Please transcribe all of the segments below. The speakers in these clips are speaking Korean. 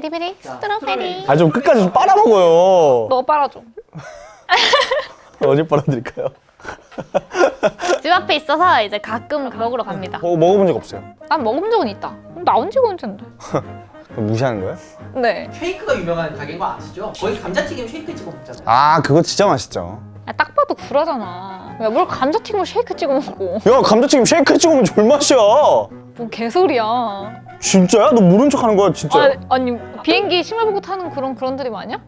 Very Berry Strawberry 아 좀 끝까지 좀 빨아먹어요. 너 빨아줘. 어디 빨아드릴까요? 집 앞에 있어서 이제 가끔 먹으러 갑니다. 어, 먹어본 적 없어요? 난 먹은 적은 있다. 나온 지가 언젠데 무시하는 거예요? 네. 쉐이크가 유명한 가게인 거 아시죠? 거기 감자튀김 쉐이크 찍어 먹잖아요. 아 그거 진짜 맛있죠. 야, 딱 봐도 구라잖아. 야 뭘 감자튀김을 쉐이크 찍어 먹고 야 감자튀김 쉐이크 찍으면 졸맛이야. 뭐 개소리야 진짜야? 너 모른 척 하는 거야 진짜. 아, 아니 비행기 식물 보고 타는 그런 그런 드립 아니야?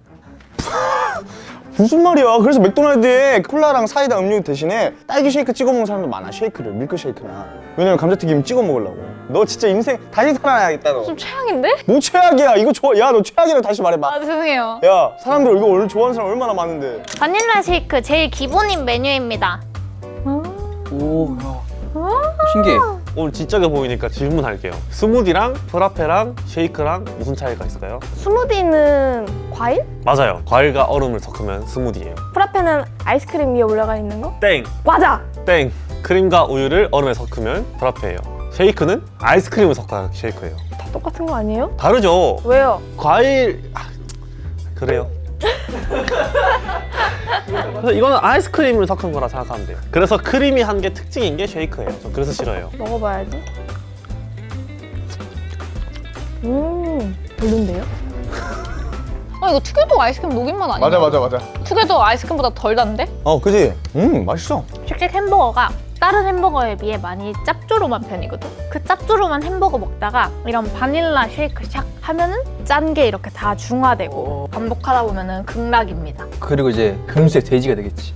무슨 말이야? 그래서 맥도날드에 콜라랑 사이다 음료 대신에 딸기 쉐이크 찍어 먹는 사람도 많아 쉐이크를 밀크 쉐이크나. 왜냐면 감자튀김 찍어 먹으려고. 너 진짜 인생 다시 살아야겠다 좀 최악인데? 너뭐 최악이야? 이거 좋아 야너 최악이라고 다시 말해봐. 아 죄송해요. 야 사람들 이거 원래 좋아하는 사람 얼마나 많은데. 바닐라 쉐이크 제일 기본인 메뉴입니다. 오, 야. 신기해. 오늘 지적해 보이니까 질문할게요. 스무디랑 프라페랑 쉐이크랑 무슨 차이가 있을까요? 스무디는 과일? 맞아요. 과일과 얼음을 섞으면 스무디예요. 프라페는 아이스크림 위에 올라가 있는 거? 땡! 과자! 땡! 크림과 우유를 얼음에 섞으면 프라페예요. 쉐이크는 아이스크림을 섞어야 쉐이크예요. 다 똑같은 거 아니에요? 다르죠? 왜요? 과일... 아, 그래요. 그래서 이거는 아이스크림을 섞은 거라 생각하면 돼요. 그래서 creamy한 게 특징인 게 쉐이크예요. 저 그래서 싫어요. 먹어봐야지. 음, 별론데요? 아 이거 투게더 아이스크림 녹인맛 아니야? 맞아 맞아 맞아 투게더 아이스크림보다 덜 단데? 어 그지? 음 맛있어 쉑쉑 햄버거가 다른 햄버거에 비해 많이 짭조름한 편이거든 그 짭조름한 햄버거 먹다가 이런 바닐라 쉐이크 샥 하면은 짠 게 이렇게 다 중화되고 반복하다 보면은 극락입니다 그리고 이제 금세 돼지가 되겠지.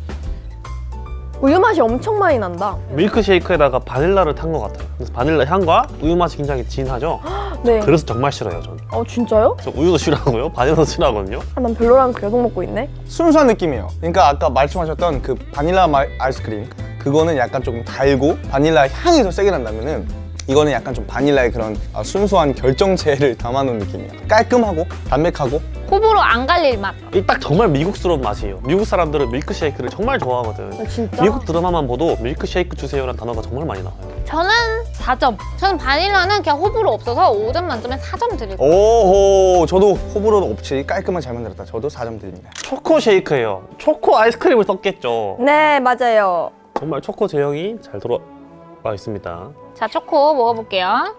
우유 맛이 엄청 많이 난다. 밀크쉐이크에다가 바닐라를 탄 것 같아요. 그래서 바닐라 향과 우유 맛이 굉장히 진하죠? 네. 그래서 정말 싫어요, 저는. 어, 진짜요? 저 우유도 싫어하고요, 바닐라도 싫어하거든요. 아, 난 별로라면서 계속 먹고 있네. 순수한 느낌이에요 그러니까 아까 말씀하셨던 그 바닐라 마- 아이스크림 그거는 약간 조금 달고 바닐라 향이 더 세게 난다면은 이거는 약간 좀 바닐라의 그런 아, 순수한 결정체를 담아놓은 느낌이야 깔끔하고 담백하고 호불호 안 갈릴 맛 이 딱 정말 미국스러운 맛이에요. 미국 사람들은 밀크쉐이크를 정말 좋아하거든. 아, 진짜? 미국 드라마만 보도 밀크쉐이크 주세요라는 단어가 정말 많이 나와요. 저는 4점 저는 바닐라는 그냥 호불호 없어서 5점 만점에 4점 드릴 거예요 오호 저도 호불호 없이 깔끔하게 잘 만들었다 저도 4점 드립니다 초코 쉐이크예요. 초코 아이스크림을 썼겠죠. 네, 맞아요. 정말 초코 제형이 잘 들어와 있습니다. 자 초코 먹어볼게요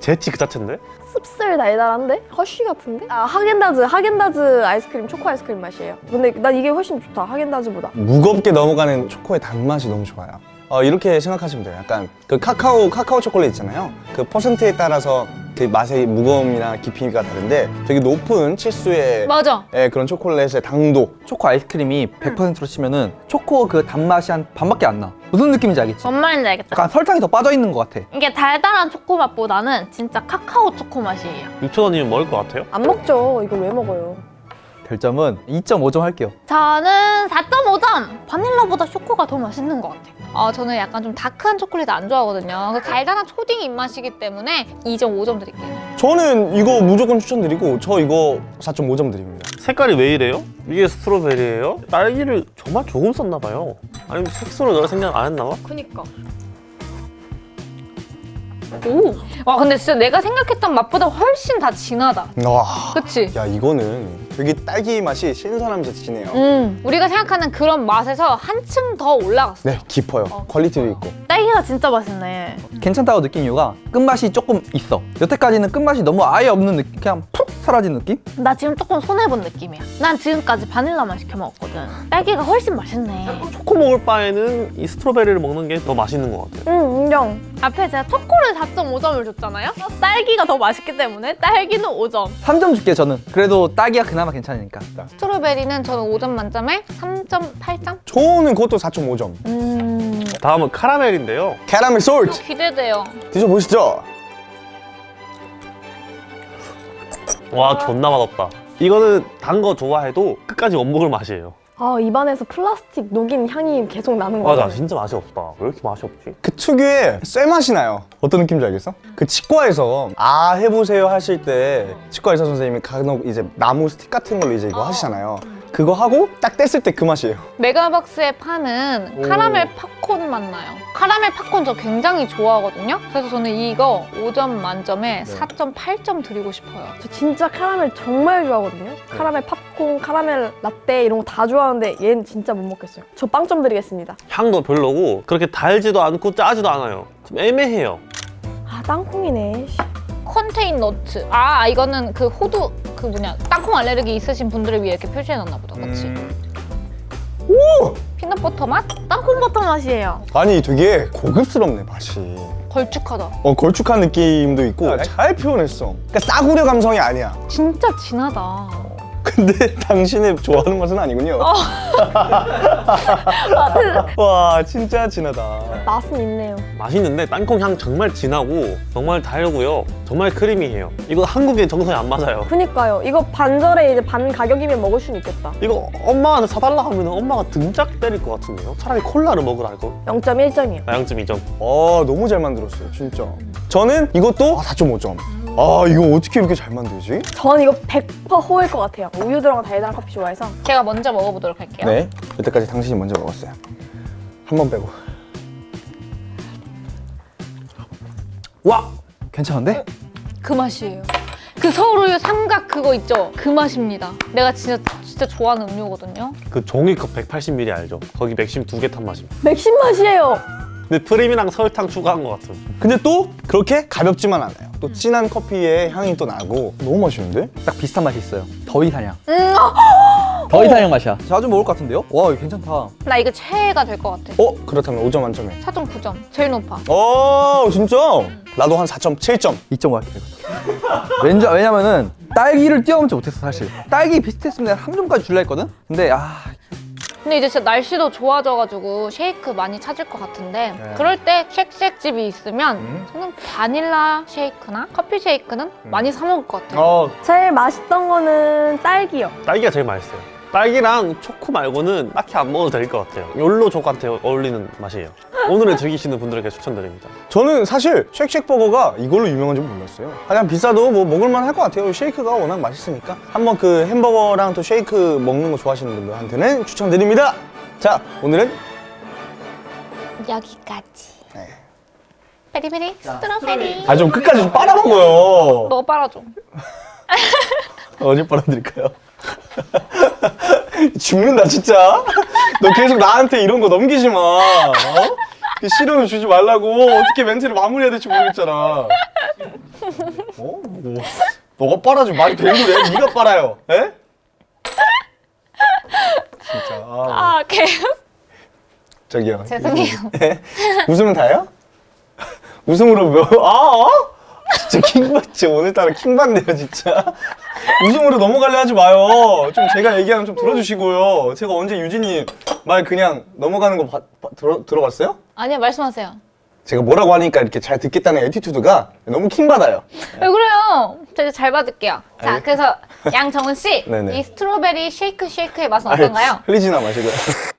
제치 그 자체인데? 씁쓸 달달한데? 허쉬 같은데? 아, 하겐다즈, 하겐다즈 아이스크림, 초코 아이스크림 맛이에요. 근데 난 이게 훨씬 좋다, 하겐다즈보다. 무겁게 넘어가는 초코의 단맛이 너무 좋아요 어, 이렇게 생각하시면 돼요 약간 그 카카오 카카오 초콜릿 있잖아요 그 퍼센트에 따라서 그 맛의 무거움이나 깊이가 다른데 되게 높은 치수의 맞아 예, 그런 초콜릿의 당도 초코 아이스크림이 100%로 치면은 초코 그 단맛이 한 반밖에 안 나. 무슨 느낌인지 알겠지? 뭔 말인지 알겠다 약간 설탕이 더 빠져 있는 것 같아. 이게 달달한 초코 맛보다는 진짜 카카오 초코 맛이에요 6,000원이면 먹을 것 같아요? 안 먹죠. 이걸 왜 먹어요? 별점은 2.5점 할게요. 저는 4.5점! 바닐라보다 초코가 더 맛있는 것 같아요. 아, 저는 약간 좀 다크한 초콜릿 안 좋아하거든요. 그 달달한 초딩 입맛이기 때문에 2.5점 드릴게요. 저는 이거 무조건 추천드리고 저 이거 4.5점 드립니다 색깔이 왜 이래요? 이게 스트로베리예요? 딸기를 정말 조금 썼나 봐요. 아니면 색소를 넣을 생각 안 했나 봐? 그니까. 오! 와, 근데 진짜 내가 생각했던 맛보다 훨씬 다 진하다. 와, 그치? 야 이거는 되게 딸기 맛이 신선하면서 진해요. 음, 우리가 생각하는 그런 맛에서 한층 더 올라갔어. 네 깊어요. 퀄리티도 있고 딸기가 진짜 맛있네. 괜찮다고 느낀 이유가 끝맛이 조금 있어. 여태까지는 끝맛이 너무 아예 없는 느낌? 그냥 푹 사라진 느낌? 나 지금 조금 손해본 느낌이야. 난 지금까지 바닐라만 시켜 먹었거든. 딸기가 훨씬 맛있네. 초코 먹을 바에는 이 스트로베리를 먹는 게 더 맛있는 것 같아요. 응, 인정. 앞에 제가 초코를 4.5점을 줬잖아요? 딸기가 더 맛있기 때문에 딸기는 5점. 3점 줄게 저는. 그래도 딸기가 그나마 괜찮으니까. 스트로베리는 저는 5점 만점에 3.8점? 저는 그것도 4.5점 음... 다음은 카라멜인데 요. 캐러멜 솔트 기대돼요. 드셔보시죠 와 존나 맛없다. 이거는 단 거 좋아해도 끝까지 못 먹을 맛이에요. 아, 입안에서 플라스틱 녹인 향이 계속 나는 거 맞아. 진짜 맛이 없다. 왜 이렇게 맛이 없지? 그 특유의 쇠맛이 나요 어떤 느낌인지 알겠어? 그 치과에서 아 해보세요 하실 때 치과 의사 선생님이 간혹 이제 나무 스틱 같은 걸로 이제 이거 하시잖아요 그거 하고 딱 뗐을 때 그 맛이에요. 메가박스에 파는 카라멜 팝콘 맛 나요. 카라멜 팝콘 저 굉장히 좋아하거든요. 그래서 저는 이거 5점 만점에 4.8점 드리고 싶어요. 저 진짜 카라멜 정말 좋아하거든요. 카라멜 팝콘, 카라멜 라떼 이런 거 다 좋아하는데 얘는 진짜 못 먹겠어요. 저 빵점 드리겠습니다. 향도 별로고 그렇게 달지도 않고 짜지도 않아요. 좀 애매해요. 아 땅콩이네. 씨. contain nut. 아 이거는 그 호두 그 뭐냐 땅콩 알레르기 있으신 분들을 위해 이렇게 표시해놨나 보다. 그렇지? 음. peanut butter 맛? 땅콩 버터 맛이에요. 아니 되게 고급스럽네 맛이. 걸쭉하다. 어 걸쭉한 느낌도 있고 잘 표현했어. 그러니까 싸구려 감성이 아니야. 진짜 진하다. 근데 당신의 좋아하는 맛은 아니군요. 와 진짜 진하다. 맛은 있네요. 맛있는데 땅콩 향 정말 진하고 정말 달고요. 정말 크리미해요. 이거 한국인 정서에 안 맞아요. 그니까요. 이거 반절에 이제 반 가격이면 먹을 수는 있겠다. 이거 엄마한테 사달라 하면 엄마가 등짝 때릴 것 같은데요? 차라리 콜라를 먹으라 할 거. 0.1점이요. 나 0.2점. 아 너무 잘 만들었어요 진짜. 저는 이것도 아, 4.5점. 아 이거 어떻게 이렇게 잘 만들지? 전 이거 100% 호일 것 같아요. 우유 들어간 달달한 커피 좋아해서. 제가 먼저 먹어보도록 할게요. 네. 여태까지 당신이 먼저 먹었어요. 한 번 빼고. 와 괜찮은데? 그 맛이에요. 그 서울우유 삼각 그거 있죠? 그 맛입니다. 내가 진짜 진짜 좋아하는 음료거든요. 그 종이컵 180ml 알죠? 거기 맥심 두 개 탄 맛입니다. 맥심 맛이에요. 근데 프림이랑 설탕 추가한 것 같은. 근데 또 그렇게 가볍지만 않아요. 또 진한 커피의 향이 또 나고 너무 맛있는데? 딱 비슷한 맛이 있어요. 더위사냥. 음, 더위사냥 맛이야. 자주 먹을 것 같은데요? 와 이거 괜찮다. 나 이거 최애가 될 것 같아. 어 그렇다면 5점 만점에. 4.9점. 제일 높아. 어 진짜? 나도 한 4.7점. 2.5 할게. 왠지 왜냐면은 딸기를 뛰어넘지 못했어 사실. 딸기 비슷했으면 내가 3점까지 줄라 했거든. 근데 아 근데 이제 진짜 날씨도 좋아져가지고 쉐이크 많이 찾을 것 같은데 네. 그럴 때 쉑쉑 집이 있으면 음. 저는 바닐라 쉐이크나 커피 쉐이크는 많이 사 먹을 것 같아요. 어 제일 맛있던 거는 딸기요. 딸기가 제일 맛있어요. 딸기랑 초코 말고는 딱히 안 먹어도 될 것 같아요. 욜로 족한테 어울리는 맛이에요. 오늘을 즐기시는 분들에게 추천드립니다. 저는 사실 쉑쉑버거가 이걸로 유명한 줄 몰랐어요. 그냥 비싸도 뭐 먹을만 할 것 같아요. 쉐이크가 워낙 맛있으니까. 한번 그 햄버거랑 또 쉐이크 먹는 거 좋아하시는 분들한테는 추천드립니다. 자, 오늘은 여기까지. 네. 베리베리 스트로베리. 아 좀 끝까지 좀 빨아먹어요. 너 빨아줘. 어디 빨아드릴까요? 죽는다 진짜. 너 계속 나한테 이런 거 넘기지 마. 어? 그 실험을 주지 말라고 어떻게 멘트를 마무리해야 될지 모르겠잖아. 어? 뭐, 너가 빨아줘 말이 되는 거야? 네가 빨아요. 에? 진짜. 아, 아, 개. 저기요. 죄송해요. 예? 웃으면 다예요? 웃음으로 뭐? 아, 어? 진짜 킹받지 오늘따라 킹받네요 진짜. 웃음으로 넘어가려 하지 마요. 좀 제가 얘기하면 좀 들어주시고요. 제가 언제 유진이 말 그냥 넘어가는 거 봐- 봐- 들어, 들어봤어요? 아니요, 말씀하세요. 제가 뭐라고 하니까 이렇게 잘 듣겠다는 attitude가 너무 킹받아요. 왜 그래요? 제가 잘 받을게요. 자, 알겠- 그래서 양정은 씨, 네네. 이 strawberry shake shake의 맛은 어떤가요? 흘리지나 마시고요.